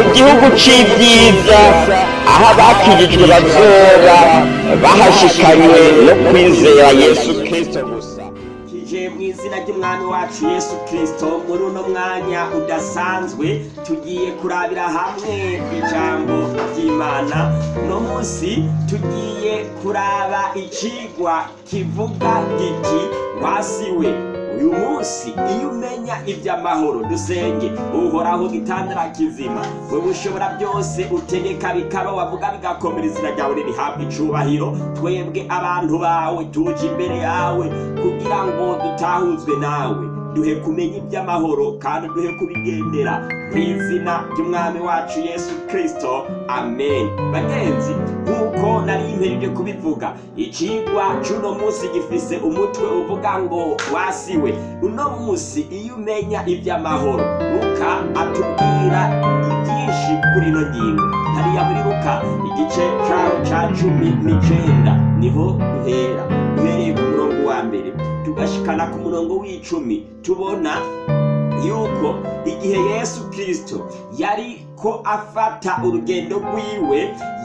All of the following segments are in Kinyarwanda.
mu gihugu c'ibyiza aho abakijijwe bazoba bahashikanywe no kwizera yesu kristo gusa. Kije mu izina ry'umwami wacu yesu kirisito muri uno mwanya udasanzwe tugiye kurabira hamwe ijambo ry'imana. Uno munsi tugiye kuraba icigwa kivuga giti wasiwe. Uyu munsi iyo umenya iby'amahoro dusenge uhoraho gitandara kizima wewe ushobora byose utegeka bikaba wavuga bigakomera izina ryawe ririhabwa icubahiro. Twebwe abantu bawe tuje imbere yawe kugira ngo dutahuzwe nawe. Duhe kumenya iby'amahoro kandi duhe kubigendera. Mu izina ry'umwami wacu yesu kirisito amen. Bagenzi nk'uko nari impereje kubivuga icigwa c'uno munsi gifise umutwe uvuga ngo wasiwe. Uno munsi iyo umenya iby'amahoro luka atubwira ibyinshi kuri ino ngingo. Hariya muri luka igice ca cumi n'icenda ni ho duhera. Mbere tugashikana ku murongo w'icumi tubona yuko igihe yesu kirisito yari ko afata urugendo rwiwe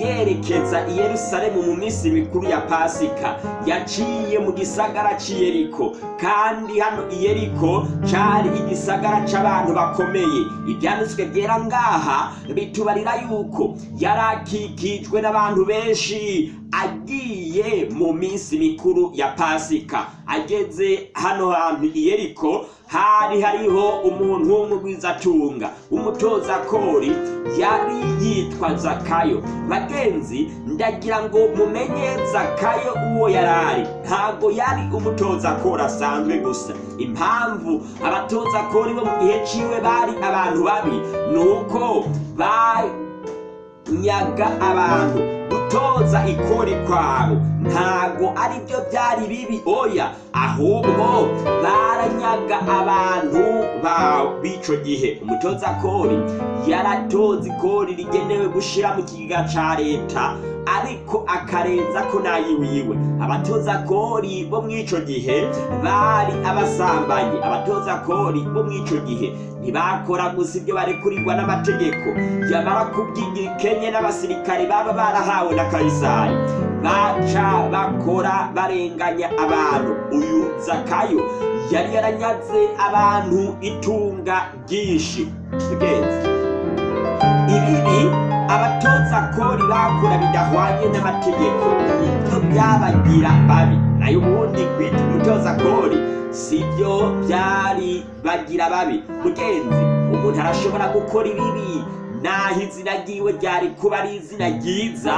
yerekeza i yerusalemu mu minsi mikuru ya pasika. Yaciye mu gisagara c'i yeriko. Kandi hano yeriko cari igisagara c'abantu bakomeye. Ivyanditswe vyera ngaha bitubarira yuko yari akikijwe n'abantu benshi agiye mu minsi mikuru ya pasika. Ageze hano hantu yeriko hari hariho umuntu w'umugwizatunga umutoza kori yari yitwa zakayo bagenzi ndagira ngo mumenye zakayo uwo yarari ntago yari umutoza kori asanzwe gusa. Impamvu abatoza kori bo mu gihe ciwe bari abantu babi nuko banyaga abantu gutoza ikori kwabo. Ntago ari byo byari bibi oya. Ahubwo baranyaga abantu b'ico gihe. Umutoza kori yaratoza ikori rigenewe gushira mu kigega ca leta ariko akarenza ko nayiwiwe abatoza kori bo mw'ico gihe bari abasambanyi. Abatoza kori bo mw'ico gihe ntibakora gusa ibyo barekurirwa n'amategeko. Yamara kubyigira ikenye n'abasirikare baba barahawe na kayisari. Baca bakora barenganya abantu. Uyu zakayo yari yaranyaze abantu itunga ryinshi. Ibibi abatoza kori bakora bidahwanye n'amategeko. Nibyo byabagira babi. Nayo ubundi kwita umutoza kori sibyo byari bagira babi. Mugenzi umuntu arashobora gukora ibibi naho izina ryiwe ryari kuba ari izina ryiza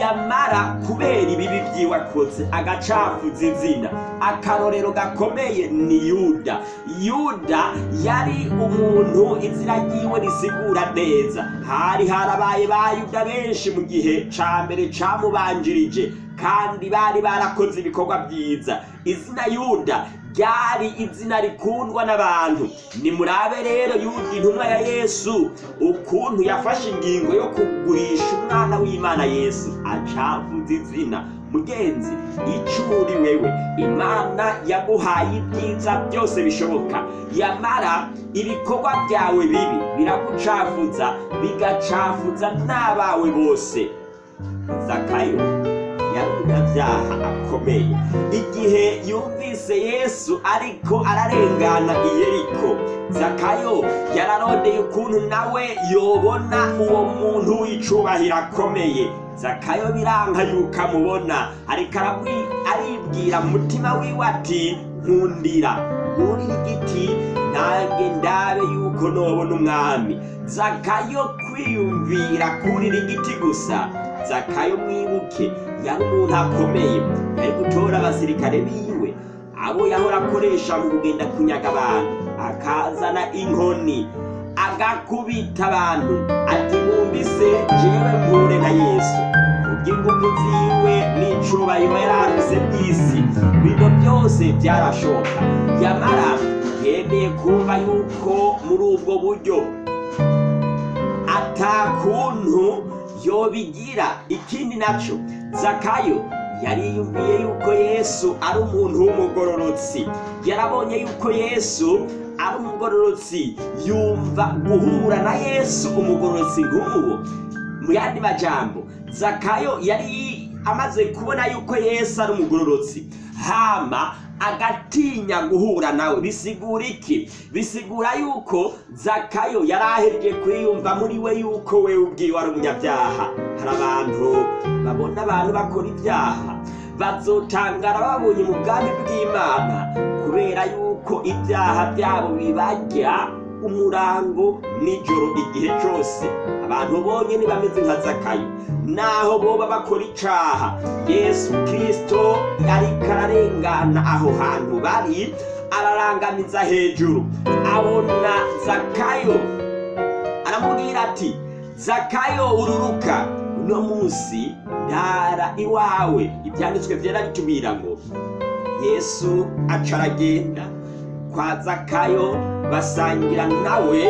yamara kubera ibibi byiwe akoze agacafuza izina. Akarorero gakomeye ni yuda. Yuda yari umuntu izina ryiwe risigura neza. Hari harabaye ba yuda benshi mu gihe ca mbere camubanjirije kandi bari barakoze ibikorwa byiza. Izina yuda ryari izina rikundwa n'abantu? Nimurabe rero yuda intumwa ya yesu ukuntu yafashe ingingo yo kugurisha umwana w'imana yesu. Acavuza izina. Mugenzi icuri wewe imana yaguhaye ibyiza byose bishoboka. Yamara ibikorwa byawe bibi biragucafuza bigacafuza n'abawe bose. Zakayo. Yari umunyabyaha akomeye igihe yumvise yesu ariko ararengana i yeriko zakayo yararondeye ukuntu nawe yobona uwo muntu w'icubahiro akomeye. Zakayo biranka yuko amubona ariko aribwira mu mutima wiwe ati nkundira nkurira igiti nange ndabe yuko nobona umwami. Zakayo kwiyumvira kurira igiti gusa. Zakayo mwibuke yari umuntu akomeye gutora abasirikare biwe. Abo yahora akoresha mu kugenda kunyaga abantu akazana inkoni agakubita abantu ati mwumvise jewe mpure na yesu. Kubw'ingufu ziwe n'icubahiro yari afise by'isi bino byose byarashoboka yamara yemeye kumva yuko muri ubwo buryo atakuntu yobigira ikindi naco. Zakayo yariyumviye yuko yesu ari umuntu w'umugororotsi. Yarabonye yuko yesu ari umugororotsi yumva guhura na yesu umugororotsi nk'uwo. Mu yandi majambo zakayo yari amaze kubona yuko yesu ari umugororotsi. Hama agatinya guhura nawe. Bisigura iki? Bisigura yuko zakayo yari ahereje kwiyumva muri we yuko we ubwiwe ari umunyabyaha. Hari abantu babona abantu bakora ibyaha bazotangara babonye mu bwami bw'imana kubera yuko ibyaha byabo bibajya umurango nijoro igihe cyose. Abantu bonyine bameze nka zakayo. Naho boba bakora icaha. Yesu kirisito ariko ararengana aho hantu bari ararangamiza hejuru. Abona zakayo aramubwira ati zakayo ururuka. Uno munsi ndara iwawe. Ibyanditswe byera bitubwira ngo yesu aca aragenda kwa zakayo basangira nawe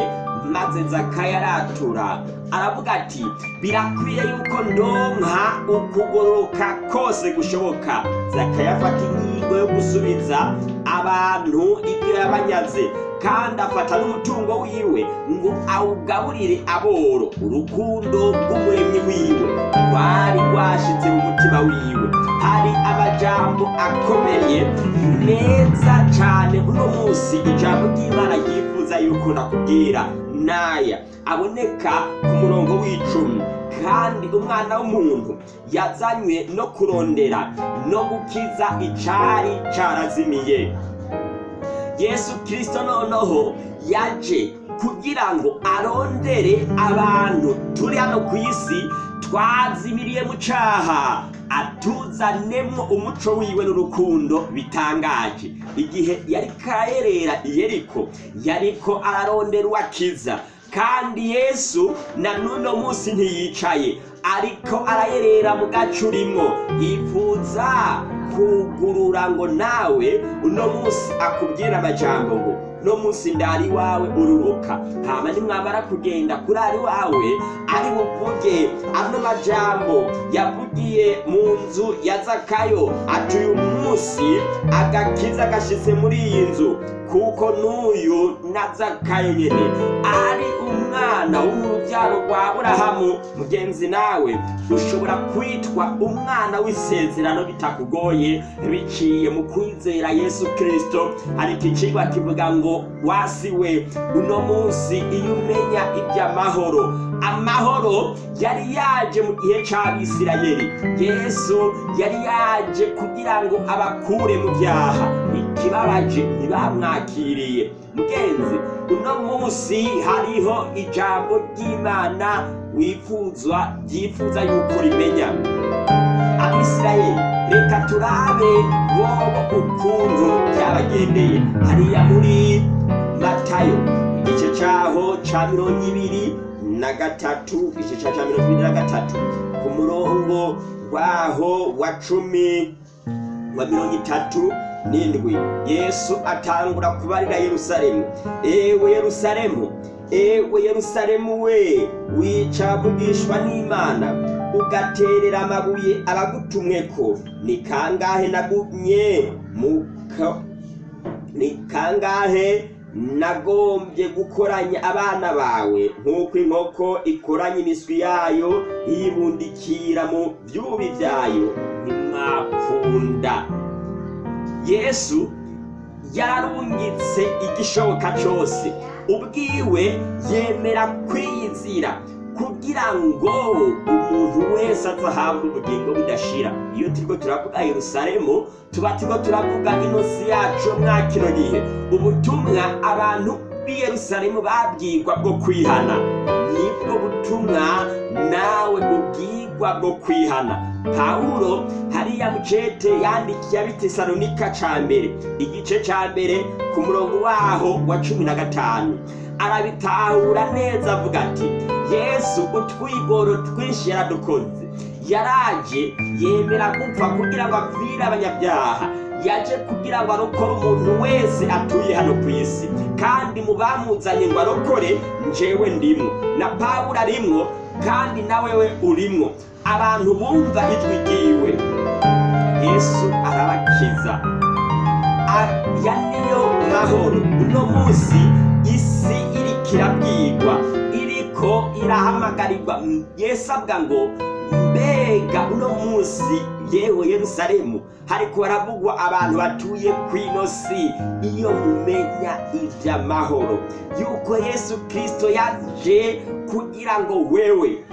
maze zakayo aratura. Aravuga ati birakwiye yuko ndonka ukugoroka kose gushoboka. Zakayo afata ingingo yo gusubiza abantu ibyo yabanyaze. Kandi afata n'umutungo wiwe ngo awugaburire aboro. Urukundo rw'umuremyi wiwe rwari rwashitse mu mutima wiwe. Hari amajambo akomeye meza cyane uno munsi ijambo ry'imana ryifuza yuko nakubwira. Naya aboneka ku murongo w'icumi. Kandi umwana w'umuntu yazanywe no kurondera no gukiza icari carazimiye. Yesu kirisito noneho yaje kugira ngo arondere abantu. Turi hano ku isi twazimiriye mu caha atuzanemo umuco wiwe n'urukundo bitangaje. Igihe yari karayerera yeriko yariko ararondera uwakiza kandi yesu na n'uno munsi ntiyicaye ariko arayerera mu gace urimo yifuza kugurura ngo nawe uno munsi akubwira amajambo ngo no munsi ndari wawe ururuka hama nimwamara kugenda kuri ari wawe ari buvuge ano majambo yavugiye mu nzu ya zakayo. Ati uyu munsi agakiza gashitse muri iyi nzu kuko n'uyu na zakayo nyene ari umwana w'urubyaro rwa aburahamu mugenzi nawe ushobora kwitwa umwana w'isezerano bitakugoye biciye mu kwizera yesu kirisito ariko icigwa kivuga ngo wasiwe uno munsi iyo umenya iby'amahoro amahoro yari yaje mu gihe c'abisirayeli. Yesu yari yaje kugira ngo abakure mu byaha. Ikibabaje ntibamwakiriye mugenzi uno munsi hariho ijambo ry'imana wifuzwa ryifuza yuko rimenya. Abisirayeli reka turabe bobo ukuntu byabagendeye. Hariya muri matayo igice cyaho ca mirongo ibiri na gatatu igice ca ca mirongo ibiri na gatatu. Ku murongo waho wa cumi wa mirongo itatu n'indwi. Yesu atangura kubarira yerusalemu. Ewe yerusalemu ewe yerusalemu we wica vugishwa n'imana. Ugaterera amabuye abagutumweko. Ni kangahe nagumye ni kangahe nagombye gukoranya abana bawe? Nk'uko inkoko ikoranya imiswi yayo yibundikira mu byubi byayo ntimwakunda. Yesu yararungitse igishoboka cyose. Ubwiwe yemera kwiyizira kugira ngo umuntu wese azahabwe ubugingo budashira. Iyo turiko turavuga yerusalemu tuba turiko turavuga inosi yacu mwa kino gihe. Ubutumwa abantu b'i yerusalemu babwirwa bwo kwihana. Nibwo butumwa ubwirwa bwo kwihana. Pawulo hariya mucete yandikiye abitesalonika ca mbere. Igice ca mbere ku murongo waho wa cumi na gatanu. Arabitahura neza avuga ati yesu utwigoro twinshi yaradukoze. Yaraje yemera gupfa kugira ngo apfire abanyabyaha. Yaje kugira ngo arokore umuntu wese atuye hano ku isi. Kandi mu bamuzanye ngo arokore njewe ndimwo na pawulo arimwo kandi nawewe urimwo. Abantu bumva ijwi ryiwe yesu arabakiza. Aya niyo mahoro. Uno munsi isi iriko irabwirwa iriko irahamagarirwa. Avuga ngo mbega uno munsi yewe yerusalemu. Hariko haravugwa abantu batuye kw'ino si iyo mumenya ivy'amahoro. Yuko yesu kristo yaje kugira ngo wewe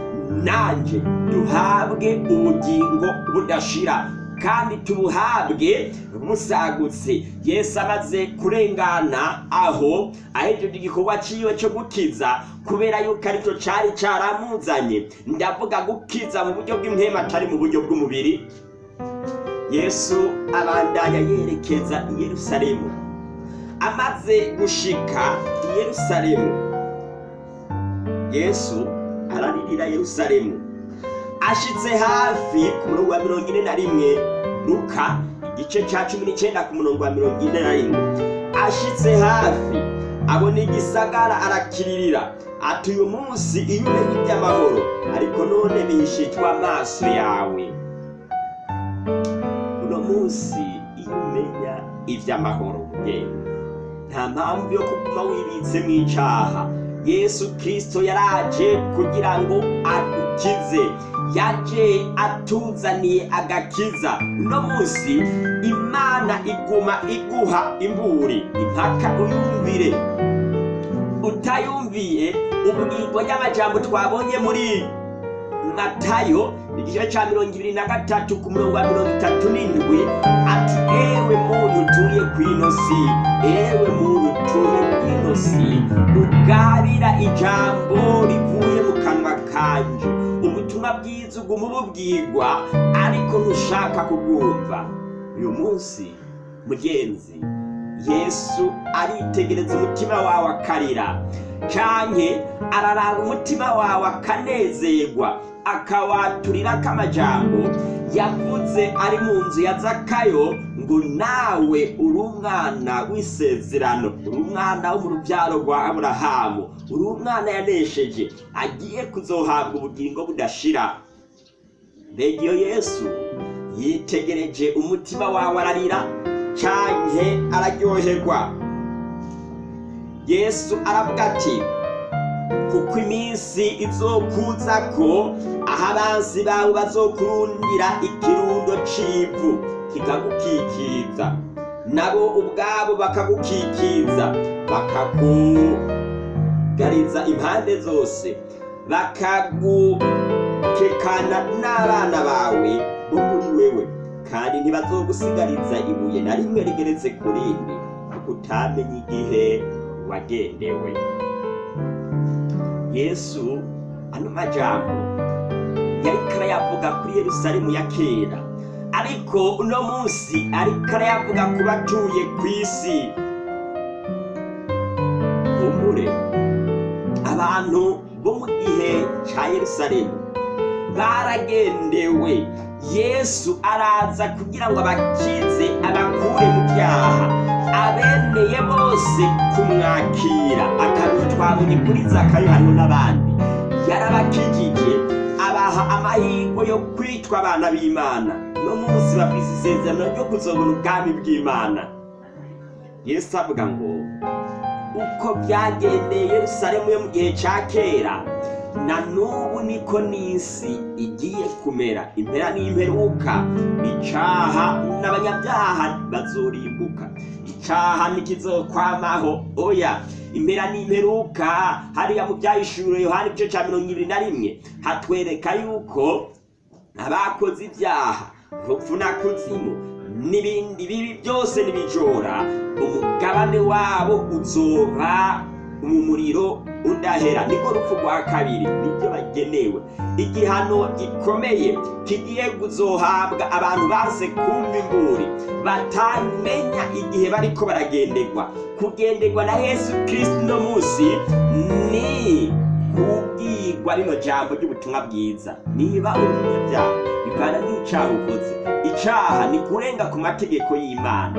nanje duhabwe ubugingo budashira. Kandi tubuhabwe busagutse. Yesu amaze kurengana aho ahejeje igikorwa ciwe co gukiza kubera yuko ari cyo cari caramuzanye ndavuga gukiza mu buryo bw'impema atari mu buryo bw'umubiri. Yesu abandanya yerekeza i yerusalemu. Amaze gushika i yerusalemu yesu araririra yerusalemu. Ashitse hafi ku murongo wa mirongo ine na rimwe luka igice ca cumi n'icenda ku murongo wa mirongo ine na rimwe. Ashitse hafi abona igisagara arakiririra. Ati uyu munsi iyo umenye iby'amahoro ariko none bihishijwe amaso yawe uno munsi iyo umenya iby'amahoro yewe nta mpamvu yo kuguma wibitse mu icaha yesu kristo yaraje kugira ngo adukize yaje atuzaniye agakiza. Uno munsi imana iguma iguha imburi impaka uyumvire. Utayumviye ubwirwa y'amajambo twabonye muri matayo igice ca mirongo ibiri na gatatu ku murongo wa mirongo itatu n'indwi ati ewe muntu utuye kw'ino si ewe muntu utuye kw'ino si ugabira ijambo rivuye mu kanwa kanje. Ubutumwa bwiza uguma ububwirwa ariko ntushaka kubwumva uyu munsi mugenzi yesu aritegereza umutima wawe akarira. Canke araraba umutima wawe akanezerwa. Akawaturira k'amajambo. Yavuze ari mu nzu ya zakayo ngo nawe uri umwana w'isezerano. Uri umwana wo mu rubyaro rwa aburahamu. Uri umwana yanesheje. Agiye kuzohabwa ubugingo budashira. Mbega iyo yesu yitegereje umutima wawe ararira. Canke araryoherwa. Yesu aravuga ati kuko iminsi izokuza ko aho abansi bawe bazokurundira ikirundo c'ivu kikagukikiza nabo ubwabo bakagukikiza bakakugariza impande zose bakagukekana n'abana bawe bo muri wewe. Kandi ntibazogusigariza ibuye na rimwe rigeretse ku rindi kuko utamenye igihe wagendewe. Yesu ano majambo yariko arayavuga kuri yerusalemu ya kera. Ariko uno munsi ariko arayavuga ku batuye ku isi. Humure. Abantu bo mu gihe ca yerusalemu baragendewe. Yesu araza kugira ngo abakize abakure mu byaha. Abemeye bose kumwakira. Akarusho twabonye kuri zakayo hariho n'abandi. Yarabakijije abaha amahirwe yo kwitwa abana b'imana. No munsi bafise isezerano ryo kuzobona ubwami bw'imana. Yesu avuga ngo uko byagendeye yerusalemu yo mu gihe ca kera na n'ubu niko n'isi igiye kumera. Impera n'imperuka icaha n'abanyabyaha bazorimbuka. Icaha ntikizokwamaho. Oya impera n'imperuka hariya mu byahishuriwe yohani igice ca mirongo ibiri na rimwe hatwereka yuko abakoze ibyaha urupfu na kuzimu n'ibindi bibi byose n'ibijora umugabane wabo uzoba mu muriro udahera niko rupfu rwa kabiri ni byo bagenewe. Igihano gikomeye kigiye kuzohabwa abantu baze kumva imburi. Batamenya igihe bariko baragenderwa. Kugenderwa na yesu kristo uno munsi ni kubwirwa kubwirwa rino jambo ry'ubutumwa bwiza. Niba uri umunyabyaha bivana n'icaha ukoze icaha ni kurenga ku mategeko y'imana.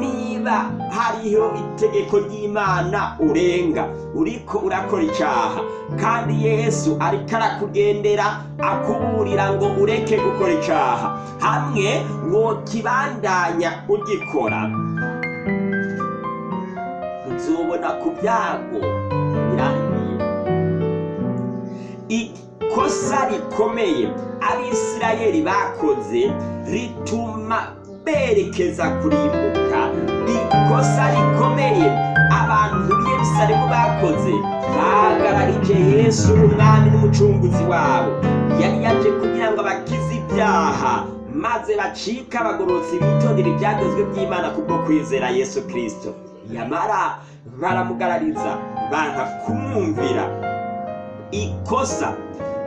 Niba hariho itegeko ry'imana urenga. Uriko urakora icaha kandi yesu ariko arakugendera akuburira ngo ureke gukora icaha hamwe wokibandanya ugikora. Uzobona ku byago. Ikosa rikomeye abisirayeli bakoze rituma berekeza kurimbuka. Ikosa rikomeye abantu b'i yerusalemu bakoze bahagararije yesu umwami n'umucunguzi wabo. Yari yaje kugira ngo abakize ibyaha maze bacika abagororotsi bitondera ibyagezwe by'imana kubwo kwizera yesu kirisito yamara baramugarariza banka kumwumvira. Ikosa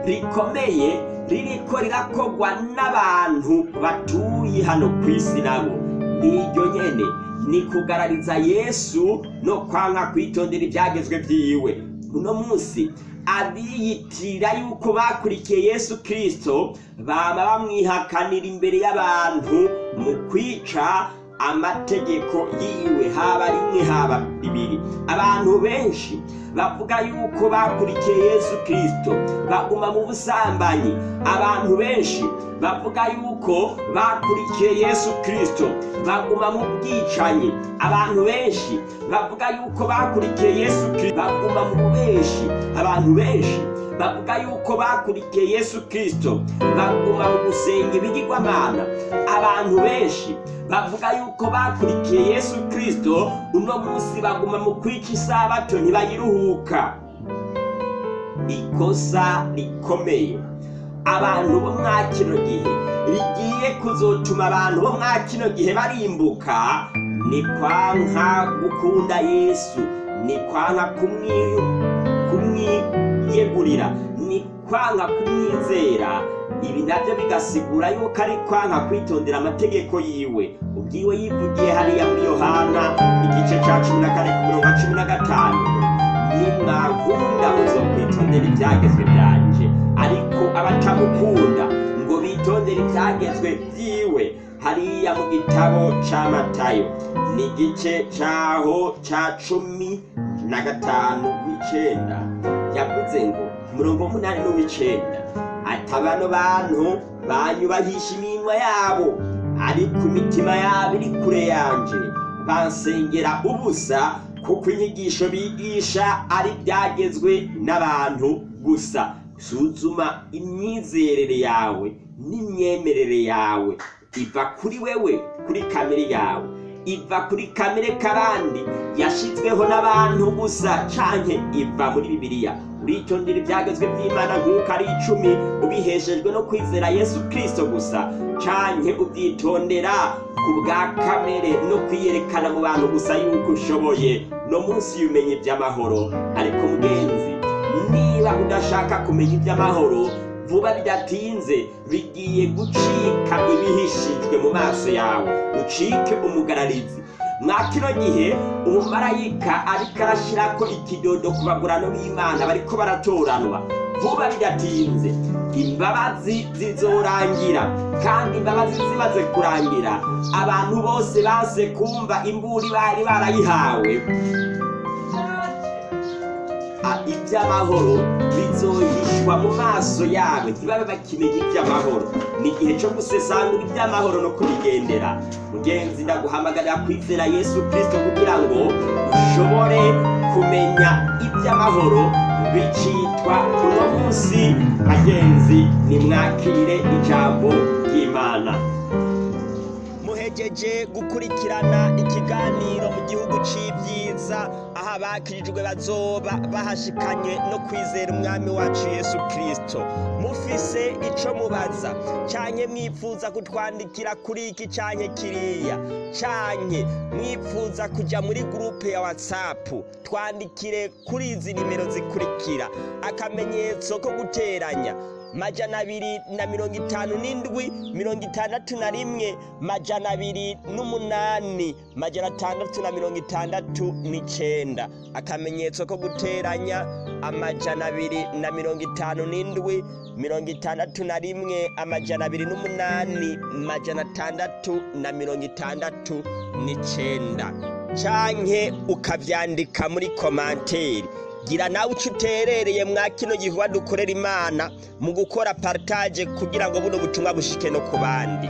rikomeye ririko rirakogwa n'abantu batuye hano ku isi nabo. Niryo nyene ni kugarariza yesu no kwanka kwitondera ibyagezwe byiwe. Uno munsi abiyitirira yuko bakurikiye yesu kirisito baba bamwihakanira imbere y'abantu mu kwica amategeko yiwe. Haba rimwe haba bibiri. Abantu benshi bavuga yuko bakurikiye yesu kirisito baguma mu busambanyi. Abantu benshi bavuga yuko bakurikiye yesu kirisito baguma mu bwicanyi. Abantu benshi bavuga yuko bakurikiye yesu kirisito baguma mu bubeshi. Abantu benshi bavuga yuko bakurikiye yesu kirisito baguma mu gusenga ibigirwamana. Abantu benshi bavuga yuko bakurikiye yesu kirisito uno munsi baguma mu kwica isabato ntibayiruhuka. Ikosa rikomeye. Abantu bo mwa kino gihe rigiye kuzotuma abantu bo mwa kino gihe barimbuka ni kwanka gukunda yesu ni kwanka kumwiyegurira ni kwanka kumwizera. Ibi na byo bigasigura yuko ari kwanka kwitondera amategeko yiwe. Ubwiwe yivugiye hariya muri yohana igice cya cumi na kane ku mirongo cumi na gatanu. Nimwakunda muzokwitondera ibyagezwe byanje. Ariko abatamukunda ngo bitondere ibyagezwe byiwe. Hariya mu gitabo cya matayo ni igice cyaho cya cumi na gatanu w'icenda. Yavuze ngo umurongo w'umunani n'uw'icenda ati bano bantu banyubahisha iminwa yabo ariko imitima yabo iri kure yanje. Bansengera ubusa kuko inyigisho bigisha ari byagezwe n'abantu gusa. Suzuma imyizerere yawe n'imyemerere yawe. Iva kuri wewe kuri kamere yawe. Iva kuri kamere k'abandi yashyizweho n'abantu gusa canke iva muri bibiliya. Uritondera ibyagezwe by'imana nk'uko ari icumi ubiheshejwe no kwizera yesu kirisito gusa. Canke ubyitondera ku bwa kamere no kwiyerekana mu bantu gusa yuko ushoboye. No munsi y'ubumenyi by'amahoro ariko mugenzi niba udashaka kumenya iby'amahoro vuba bidatinze bigiye gucika ibihishijwe mu maso yawe. Ucike umugararizi. Mwa kino gihe umumarayika ariko arashyirako ikidodo ku bagurano b'imana bariko baratoranwa. Vuba bidatinze. Imbabazi zizorangira kandi imbabazi zimaze kurangira. Abantu bose banse kumva imburi bari barayihawe. Iby'amahoro bizohishwa mu maso yabo ntibabe bakimenya iby'amahoro ni igihe cyo gusesangura iby'amahoro no kubigendera. Mugenzi ndaguhamagarira kwizera yesu kirisito kugira ngo ushobore kumenya iby'amahoro bicitwa uno munsi. Bagenzi nimwakire ijambo ry'imana. Muhegeje gukurikirana ikiganiro mu gihugu c'ibyiza aho abakirijwe bazoba bahashikanye no kwizera umwami wacu yesu kirisito mufise ico mubaza. Canke mwifuza kutwandikira kuri iki canke kiriya. Canke mwifuza kuja muri gurupe ya watsapu twandikire kuri izi nimero zikurikira. Akamenyetso ko guteranya. Majana abiri na mirongo itanu n'indwi mirongo itandatu na rimwe. Majana abiri n'umunani majana atandatu na mirongo itandatu n'icenda. Akamenyetso ko guteranya amajana abiri na mirongo itanu n'indwi mirongo itandatu na rimwe amajana abiri n'umunani majana atandatu na mirongo itandatu n'icenda. Canke ukavyandika muri komanteri gira nawe uco uterereye mwa kino gikorwa dukorera imana mu gukora partage kugira ngo buno butumwa bushike no ku bandi.